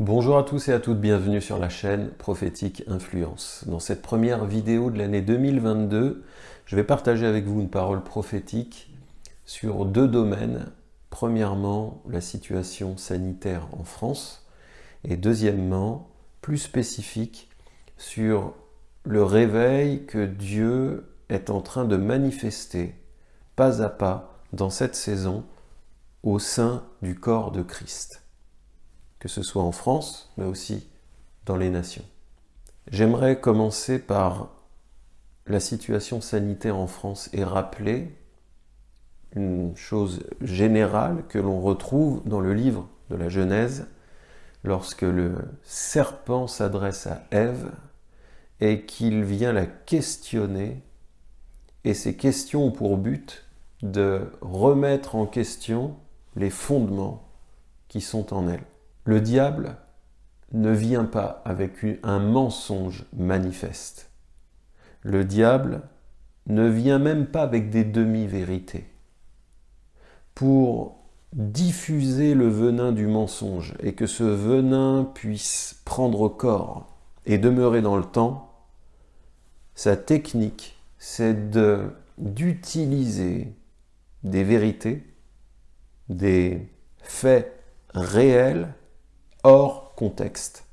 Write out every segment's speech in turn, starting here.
Bonjour à tous et à toutes, bienvenue sur la chaîne Prophétique Influence. Dans cette première vidéo de l'année 2022, je vais partager avec vous une parole prophétique sur deux domaines. Premièrement, la situation sanitaire en France et deuxièmement, plus spécifique, sur le réveil que Dieu est en train de manifester pas à pas dans cette saison au sein du corps de Christ que ce soit en France, mais aussi dans les nations. J'aimerais commencer par la situation sanitaire en France et rappeler une chose générale que l'on retrouve dans le livre de la Genèse, lorsque le serpent s'adresse à Ève et qu'il vient la questionner, et ces questions ont pour but de remettre en question les fondements qui sont en elle. Le diable ne vient pas avec un mensonge manifeste. Le diable ne vient même pas avec des demi-vérités. Pour diffuser le venin du mensonge et que ce venin puisse prendre corps et demeurer dans le temps, sa technique, c'est d'utiliser des vérités, des faits réels hors contexte.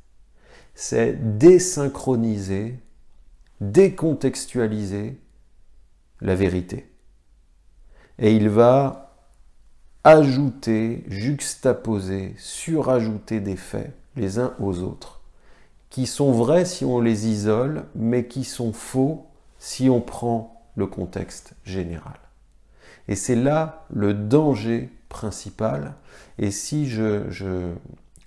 C'est désynchroniser, décontextualiser la vérité. Et il va ajouter, juxtaposer, surajouter des faits les uns aux autres, qui sont vrais si on les isole, mais qui sont faux si on prend le contexte général. Et c'est là le danger principal. Et si je,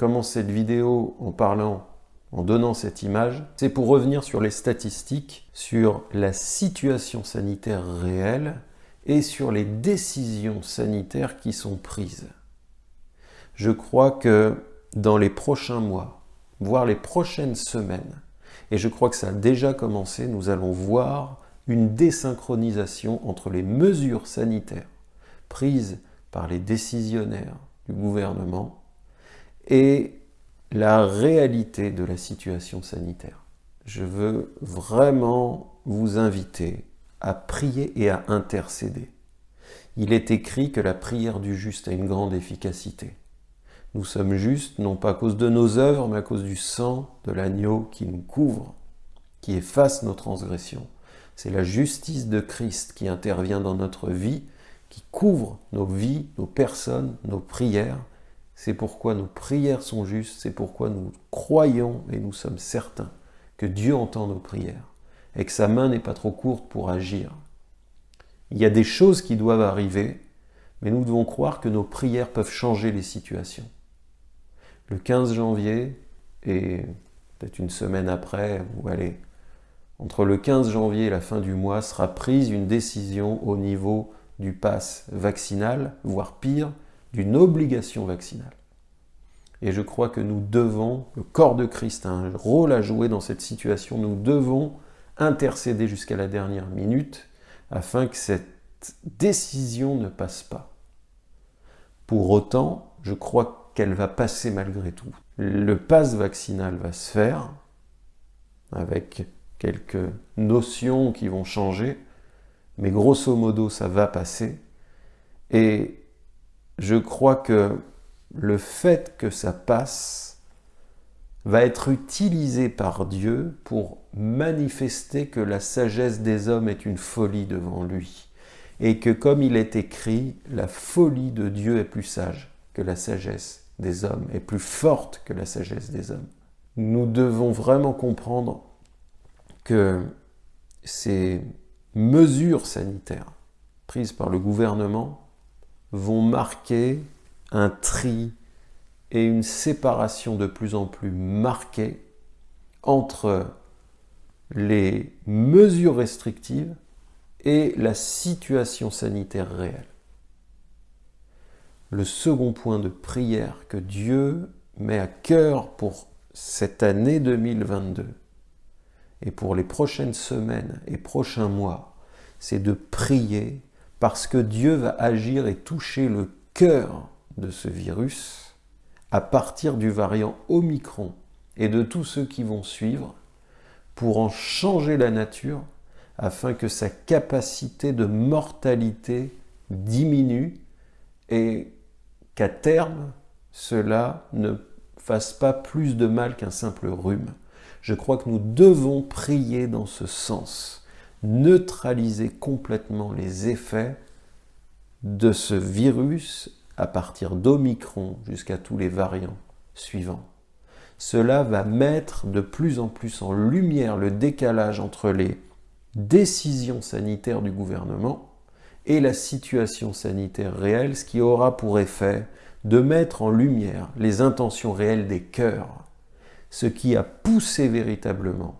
commence cette vidéo en parlant, en donnant cette image, c'est pour revenir sur les statistiques, sur la situation sanitaire réelle et sur les décisions sanitaires qui sont prises. Je crois que dans les prochains mois, voire les prochaines semaines, et je crois que ça a déjà commencé, nous allons voir une désynchronisation entre les mesures sanitaires prises par les décisionnaires du gouvernement et la réalité de la situation sanitaire. Je veux vraiment vous inviter à prier et à intercéder. Il est écrit que la prière du juste a une grande efficacité. Nous sommes justes, non pas à cause de nos œuvres, mais à cause du sang de l'agneau qui nous couvre, qui efface nos transgressions. C'est la justice de Christ qui intervient dans notre vie, qui couvre nos vies, nos personnes, nos prières, c'est pourquoi nos prières sont justes, c'est pourquoi nous croyons et nous sommes certains que Dieu entend nos prières et que sa main n'est pas trop courte pour agir. Il y a des choses qui doivent arriver, mais nous devons croire que nos prières peuvent changer les situations. Le 15 janvier, et peut-être une semaine après, entre le 15 janvier et la fin du mois, sera prise une décision au niveau du pass vaccinal, voire pire, d'une obligation vaccinale. Et je crois que nous devons, le corps de Christ a un rôle à jouer dans cette situation, nous devons intercéder jusqu'à la dernière minute afin que cette décision ne passe pas. Pour autant, je crois qu'elle va passer malgré tout. Le pass vaccinal va se faire avec quelques notions qui vont changer, mais grosso modo, ça va passer. Et je crois que le fait que ça passe va être utilisé par Dieu pour manifester que la sagesse des hommes est une folie devant lui. Et que comme il est écrit, la folie de Dieu est plus sage que la sagesse des hommes, est plus forte que la sagesse des hommes. Nous devons vraiment comprendre que ces mesures sanitaires prises par le gouvernement vont marquer un tri et une séparation de plus en plus marquée entre les mesures restrictives et la situation sanitaire réelle. Le second point de prière que Dieu met à cœur pour cette année 2022 et pour les prochaines semaines et prochains mois, c'est de prier parce que Dieu va agir et toucher le cœur de ce virus à partir du variant Omicron et de tous ceux qui vont suivre pour en changer la nature afin que sa capacité de mortalité diminue et qu'à terme, cela ne fasse pas plus de mal qu'un simple rhume. Je crois que nous devons prier dans ce sens, neutraliser complètement les effets de ce virus à partir d'Omicron jusqu'à tous les variants suivants. Cela va mettre de plus en plus en lumière le décalage entre les décisions sanitaires du gouvernement et la situation sanitaire réelle, ce qui aura pour effet de mettre en lumière les intentions réelles des cœurs, ce qui a poussé véritablement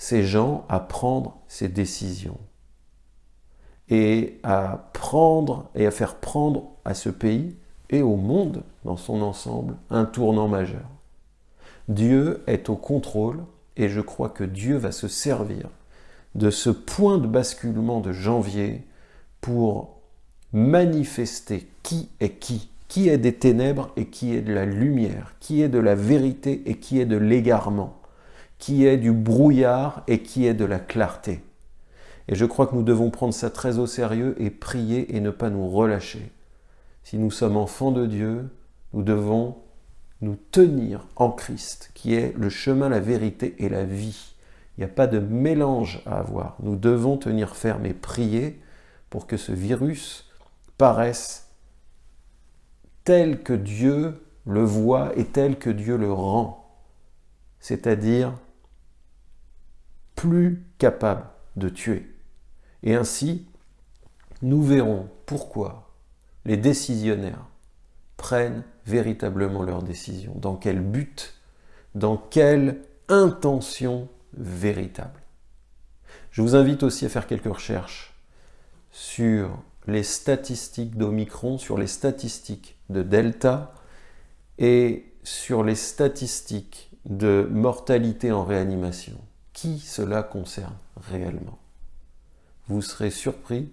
ces gens à prendre ces décisions et à prendre et à faire prendre à ce pays et au monde dans son ensemble un tournant majeur. Dieu est au contrôle et je crois que Dieu va se servir de ce point de basculement de janvier pour manifester qui est qui, qui est des ténèbres et qui est de la lumière, qui est de la vérité et qui est de l'égarement, qui est du brouillard et qui est de la clarté. Et je crois que nous devons prendre ça très au sérieux et prier et ne pas nous relâcher. Si nous sommes enfants de Dieu, nous devons nous tenir en Christ, qui est le chemin, la vérité et la vie. Il n'y a pas de mélange à avoir. Nous devons tenir ferme et prier pour que ce virus paraisse tel que Dieu le voit et tel que Dieu le rend, c'est-à-dire plus capable de tuer. Et ainsi, nous verrons pourquoi les décisionnaires prennent véritablement leurs décisions, dans quel but, dans quelle intention véritable. Je vous invite aussi à faire quelques recherches sur les statistiques d'Omicron, sur les statistiques de Delta et sur les statistiques de mortalité en réanimation. Qui cela concerne réellement? Vous serez surpris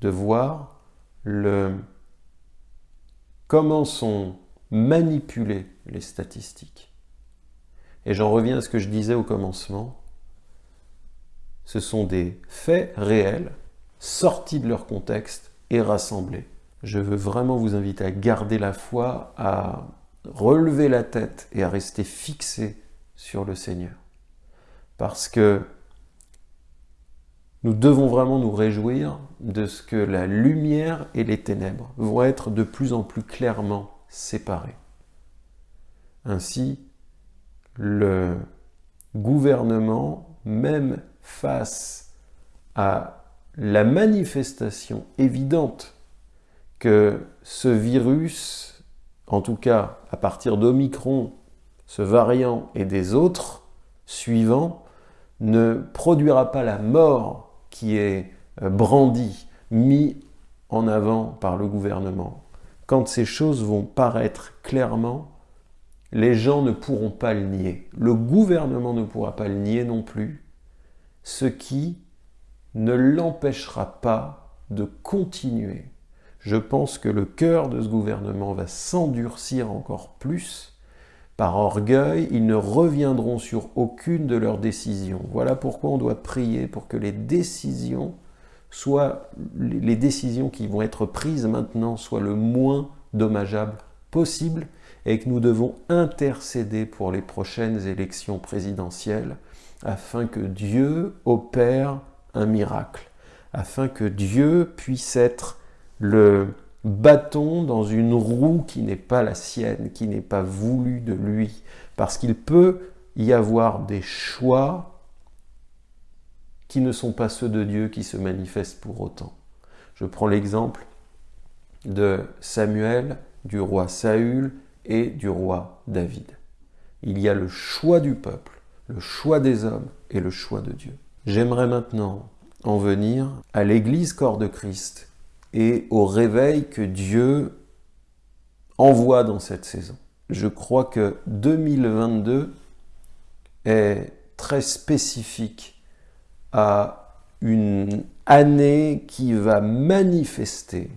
de voir le, comment sont manipulées les statistiques. Et j'en reviens à ce que je disais au commencement. Ce sont des faits réels sortis de leur contexte et rassemblés. Je veux vraiment vous inviter à garder la foi, à relever la tête et à rester fixé sur le Seigneur. Parce que nous devons vraiment nous réjouir de ce que la lumière et les ténèbres vont être de plus en plus clairement séparées. Ainsi, le gouvernement, même face à la manifestation évidente que ce virus, en tout cas à partir d'Omicron, ce variant et des autres suivants, ne produira pas la mort qui est euh, brandie, mise en avant par le gouvernement. Quand ces choses vont paraître clairement, les gens ne pourront pas le nier. Le gouvernement ne pourra pas le nier non plus, ce qui ne l'empêchera pas de continuer. Je pense que le cœur de ce gouvernement va s'endurcir encore plus. Par orgueil, ils ne reviendront sur aucune de leurs décisions. Voilà pourquoi on doit prier pour que les décisions soient les décisions qui vont être prises maintenant soient le moins dommageables possible et que nous devons intercéder pour les prochaines élections présidentielles afin que Dieu opère un miracle, afin que Dieu puisse être le bâton dans une roue qui n'est pas la sienne, qui n'est pas voulue de lui, parce qu'il peut y avoir des choix qui ne sont pas ceux de Dieu qui se manifestent pour autant. Je prends l'exemple de Samuel, du roi Saül et du roi David. Il y a le choix du peuple, le choix des hommes et le choix de Dieu. J'aimerais maintenant en venir à l'Église corps de Christ et au réveil que Dieu envoie dans cette saison. Je crois que 2022 est très spécifique à une année qui va manifester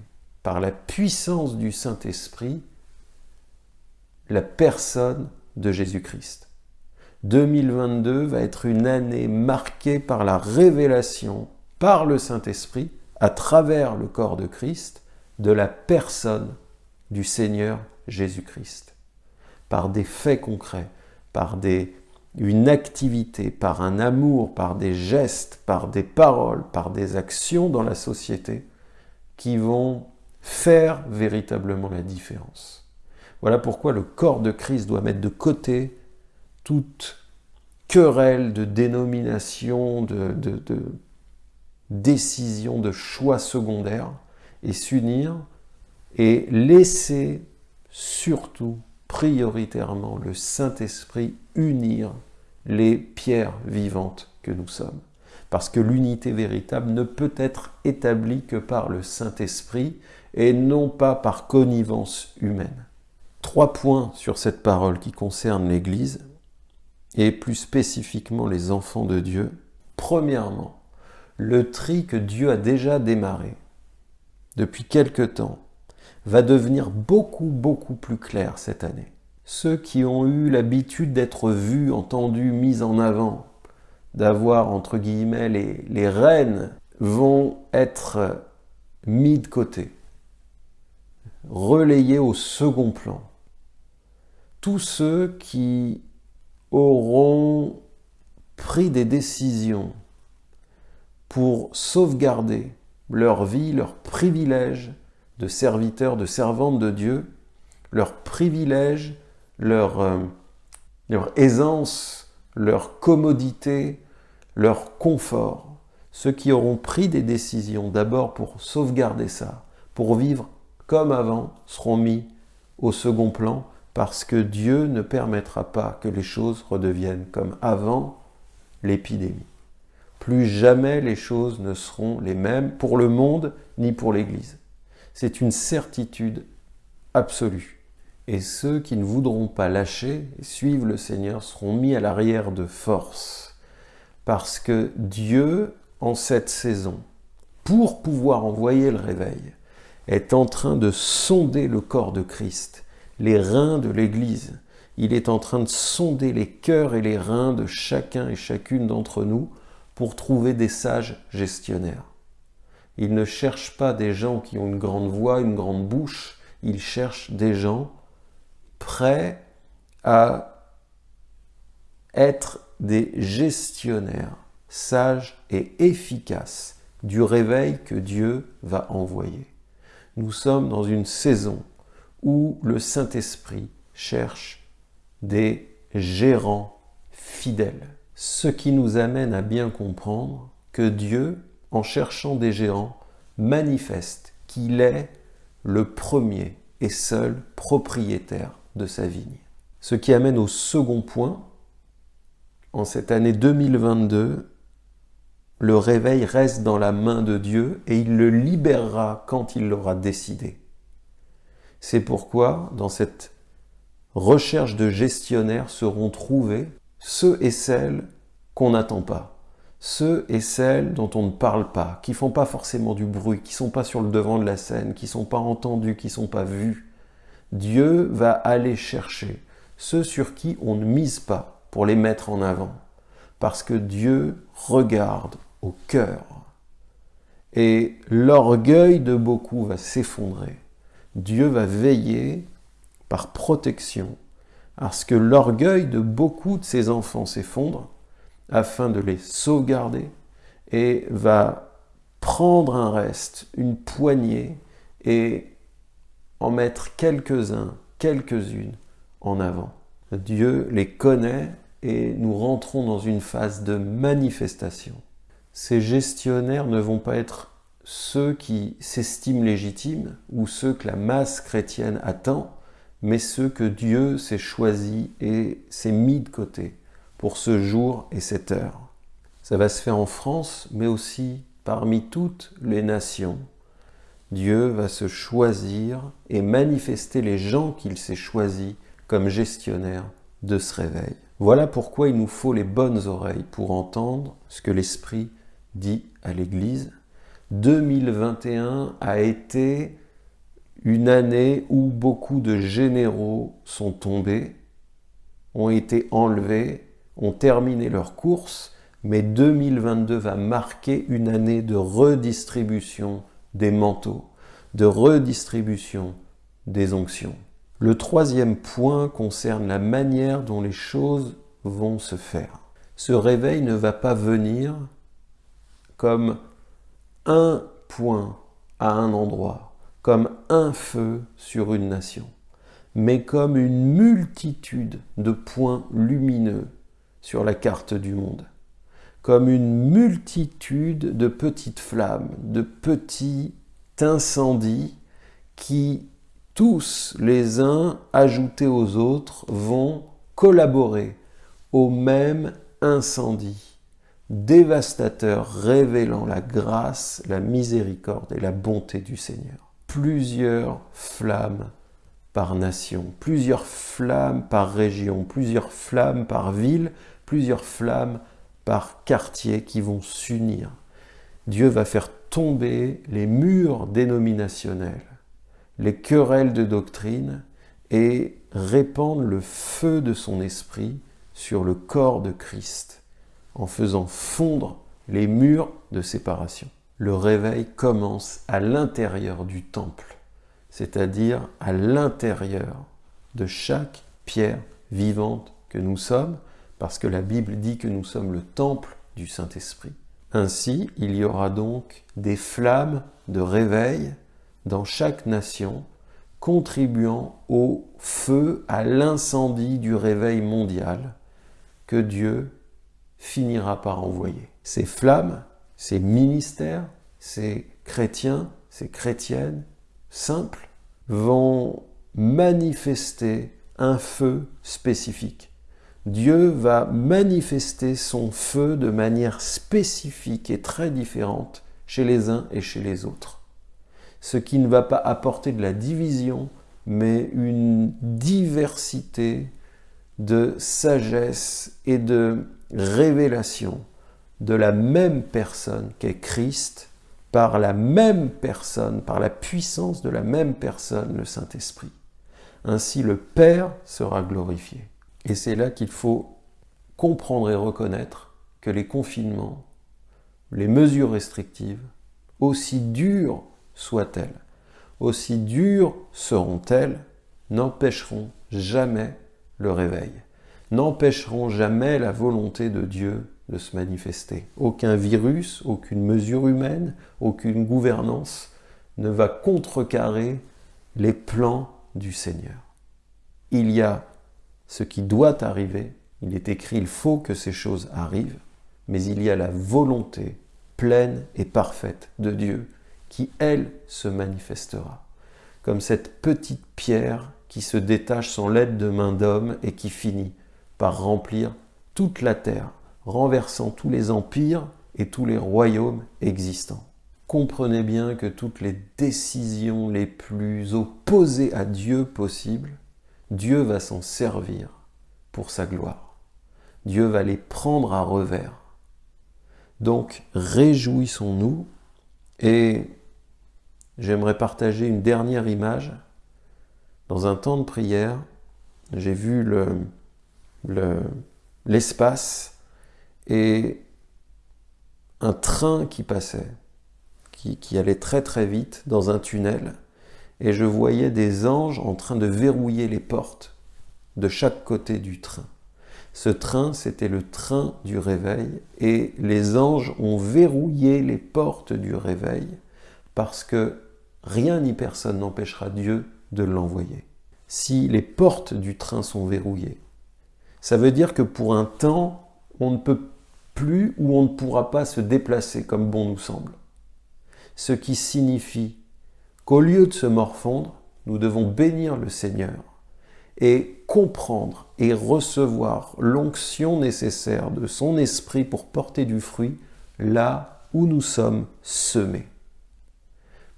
par la puissance du Saint-Esprit la personne de Jésus-Christ. 2022 va être une année marquée par la révélation par le Saint-Esprit, à travers le corps de Christ, de la personne du Seigneur Jésus-Christ. Par des faits concrets, par des, une activité, par un amour, par des gestes, par des paroles, par des actions dans la société qui vont faire véritablement la différence. Voilà pourquoi le corps de Christ doit mettre de côté toute querelle de dénomination, de, de, de décision, de choix secondaires, et s'unir et laisser surtout prioritairement le Saint-Esprit unir les pierres vivantes que nous sommes. Parce que l'unité véritable ne peut être établie que par le Saint-Esprit et non pas par connivence humaine. Trois points sur cette parole qui concerne l'Église et plus spécifiquement les enfants de Dieu. Premièrement, le tri que Dieu a déjà démarré depuis quelque temps va devenir beaucoup beaucoup plus clair cette année. Ceux qui ont eu l'habitude d'être vus, entendus, mis en avant, d'avoir entre guillemets les, les rênes, vont être mis de côté, relayés au second plan. Tous ceux qui auront pris des décisions pour sauvegarder leur vie, leur privilège de serviteurs, de servantes de Dieu, leur privilège, leur, euh, leur aisance, leur commodité, leur confort. Ceux qui auront pris des décisions d'abord pour sauvegarder ça, pour vivre comme avant, seront mis au second plan parce que Dieu ne permettra pas que les choses redeviennent comme avant l'épidémie. Plus jamais les choses ne seront les mêmes pour le monde ni pour l'Église. C'est une certitude absolue. Et ceux qui ne voudront pas lâcher et suivre le Seigneur seront mis à l'arrière de force. Parce que Dieu, en cette saison, pour pouvoir envoyer le réveil, est en train de sonder le corps de Christ les reins de l'Église. Il est en train de sonder les cœurs et les reins de chacun et chacune d'entre nous pour trouver des sages gestionnaires. Il ne cherche pas des gens qui ont une grande voix, une grande bouche, il cherche des gens prêts à être des gestionnaires sages et efficaces du réveil que Dieu va envoyer. Nous sommes dans une saison où le Saint-Esprit cherche des gérants fidèles. Ce qui nous amène à bien comprendre que Dieu, en cherchant des gérants, manifeste qu'il est le premier et seul propriétaire de sa vigne. Ce qui amène au second point, en cette année 2022, le réveil reste dans la main de Dieu et il le libérera quand il l'aura décidé. C'est pourquoi, dans cette recherche de gestionnaires, seront trouvés ceux et celles qu'on n'attend pas, ceux et celles dont on ne parle pas, qui font pas forcément du bruit, qui sont pas sur le devant de la scène, qui sont pas entendus, qui sont pas vus. Dieu va aller chercher ceux sur qui on ne mise pas pour les mettre en avant, parce que Dieu regarde au cœur. Et l'orgueil de beaucoup va s'effondrer Dieu va veiller par protection à ce que l'orgueil de beaucoup de ses enfants s'effondre afin de les sauvegarder et va prendre un reste, une poignée et en mettre quelques-uns, quelques-unes en avant. Dieu les connaît et nous rentrons dans une phase de manifestation. Ces gestionnaires ne vont pas être ceux qui s'estiment légitimes ou ceux que la masse chrétienne attend, mais ceux que Dieu s'est choisi et s'est mis de côté pour ce jour et cette heure. Ça va se faire en France, mais aussi parmi toutes les nations. Dieu va se choisir et manifester les gens qu'il s'est choisis comme gestionnaires de ce réveil. Voilà pourquoi il nous faut les bonnes oreilles pour entendre ce que l'Esprit dit à l'Église 2021 a été une année où beaucoup de généraux sont tombés, ont été enlevés, ont terminé leur course, mais 2022 va marquer une année de redistribution des manteaux, de redistribution des onctions. Le troisième point concerne la manière dont les choses vont se faire. Ce réveil ne va pas venir comme un point à un endroit, comme un feu sur une nation, mais comme une multitude de points lumineux sur la carte du monde, comme une multitude de petites flammes, de petits incendies qui, tous les uns ajoutés aux autres, vont collaborer au même incendie dévastateur révélant la grâce, la miséricorde et la bonté du Seigneur. Plusieurs flammes par nation, plusieurs flammes par région, plusieurs flammes par ville, plusieurs flammes par quartier qui vont s'unir. Dieu va faire tomber les murs dénominationnels, les querelles de doctrine et répandre le feu de son esprit sur le corps de Christ en faisant fondre les murs de séparation. Le réveil commence à l'intérieur du temple, c'est-à-dire à, l'intérieur de chaque pierre vivante que nous sommes, parce que la Bible dit que nous sommes le temple du Saint-Esprit. Ainsi, il y aura donc des flammes de réveil dans chaque nation, contribuant au feu, à l'incendie du réveil mondial que Dieu finira par envoyer. Ces flammes, ces ministères, ces chrétiens, ces chrétiennes simples vont manifester un feu spécifique. Dieu va manifester son feu de manière spécifique et très différente chez les uns et chez les autres. Ce qui ne va pas apporter de la division, mais une diversité de sagesse et de révélation de la même personne qu'est Christ, par la même personne, par la puissance de la même personne, le Saint-Esprit. Ainsi le Père sera glorifié. Et c'est là qu'il faut comprendre et reconnaître que les confinements, les mesures restrictives, aussi dures soient-elles, aussi dures seront-elles, n'empêcheront jamais le réveil n'empêcheront jamais la volonté de Dieu de se manifester. Aucun virus, aucune mesure humaine, aucune gouvernance ne va contrecarrer les plans du Seigneur. Il y a ce qui doit arriver, il est écrit, il faut que ces choses arrivent, mais il y a la volonté pleine et parfaite de Dieu qui, elle, se manifestera. Comme cette petite pierre qui se détache sans l'aide de main d'homme et qui finit par remplir toute la terre, renversant tous les empires et tous les royaumes existants. Comprenez bien que toutes les décisions les plus opposées à Dieu possibles, Dieu va s'en servir pour sa gloire. Dieu va les prendre à revers. Donc, réjouissons-nous et j'aimerais partager une dernière image. Dans un temps de prière, j'ai vu le, l'espace et un train qui passait, qui, qui, allait très très vite dans un tunnel, et je voyais des anges en train de verrouiller les portes de chaque côté du train. Ce train, c'était le train du réveil, et les anges ont verrouillé les portes du réveil, parce que rien ni personne n'empêchera Dieu de l'envoyer. Si les portes du train sont verrouillées, ça veut dire que pour un temps, on ne peut plus ou on ne pourra pas se déplacer comme bon nous semble. Ce qui signifie qu'au lieu de se morfondre, nous devons bénir le Seigneur et comprendre et recevoir l'onction nécessaire de son esprit pour porter du fruit là où nous sommes semés.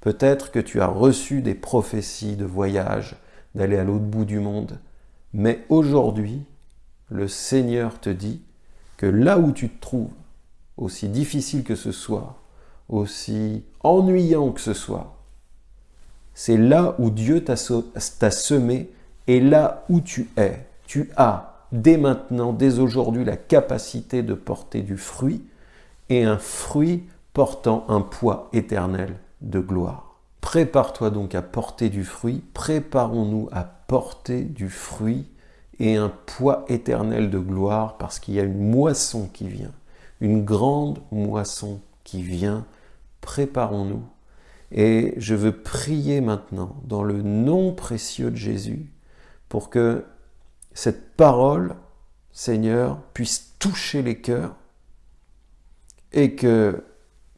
Peut-être que tu as reçu des prophéties de voyage, d'aller à l'autre bout du monde, mais aujourd'hui, le Seigneur te dit que là où tu te trouves, aussi difficile que ce soit, aussi ennuyant que ce soit, C'est là où Dieu t'a semé et là où tu es. Tu as dès maintenant, dès aujourd'hui, la capacité de porter du fruit et un fruit portant un poids éternel de gloire. Prépare-toi donc à porter du fruit, préparons-nous à porter du fruit et un poids éternel de gloire parce qu'il y a une moisson qui vient, une grande moisson qui vient. Préparons-nous. Et je veux prier maintenant dans le nom précieux de Jésus pour que cette parole, Seigneur, puisse toucher les cœurs et que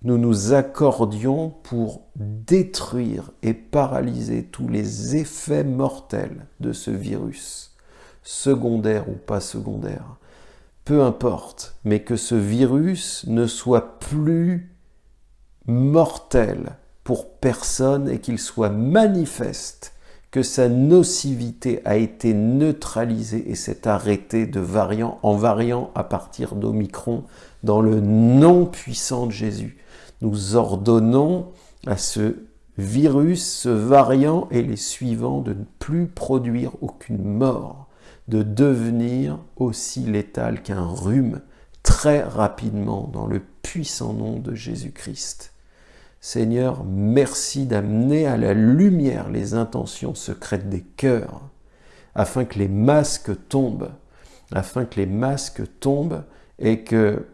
nous nous accordions pour détruire et paralyser tous les effets mortels de ce virus, secondaire ou pas secondaire. Peu importe, mais que ce virus ne soit plus mortel pour personne et qu'il soit manifeste que sa nocivité a été neutralisée et s'est arrêtée de variant en variant à partir d'Omicron dans le nom puissant de Jésus. Nous ordonnons à ce virus, ce variant et les suivants de ne plus produire aucune mort, de devenir aussi létal qu'un rhume très rapidement dans le puissant nom de Jésus-Christ. Seigneur, merci d'amener à la lumière les intentions secrètes des cœurs, afin que les masques tombent, afin que les masques tombent et que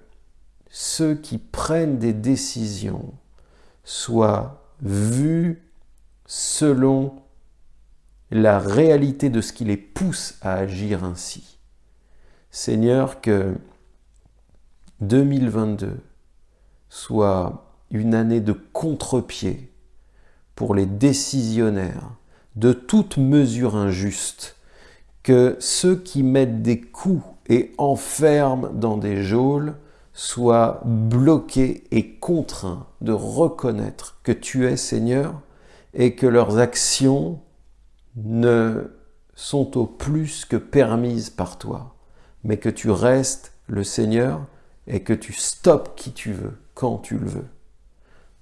ceux qui prennent des décisions soient vus selon la réalité de ce qui les pousse à agir ainsi. Seigneur, que 2022 soit une année de contre-pied pour les décisionnaires de toute mesure injuste, que ceux qui mettent des coups et enferment dans des geôles soient bloqués et contraints de reconnaître que tu es Seigneur et que leurs actions ne sont au plus que permises par toi, mais que tu restes le Seigneur et que tu stoppes qui tu veux, quand tu le veux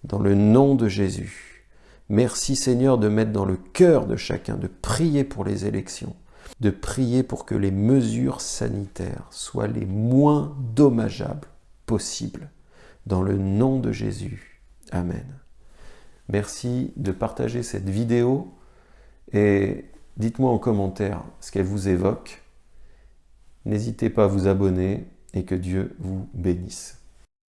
dans le nom de Jésus. Merci Seigneur de mettre dans le cœur de chacun, de prier pour les élections, de prier pour que les mesures sanitaires soient les moins dommageables possibles. Dans le nom de Jésus. Amen. Merci de partager cette vidéo et dites-moi en commentaire ce qu'elle vous évoque. N'hésitez pas à vous abonner et que Dieu vous bénisse.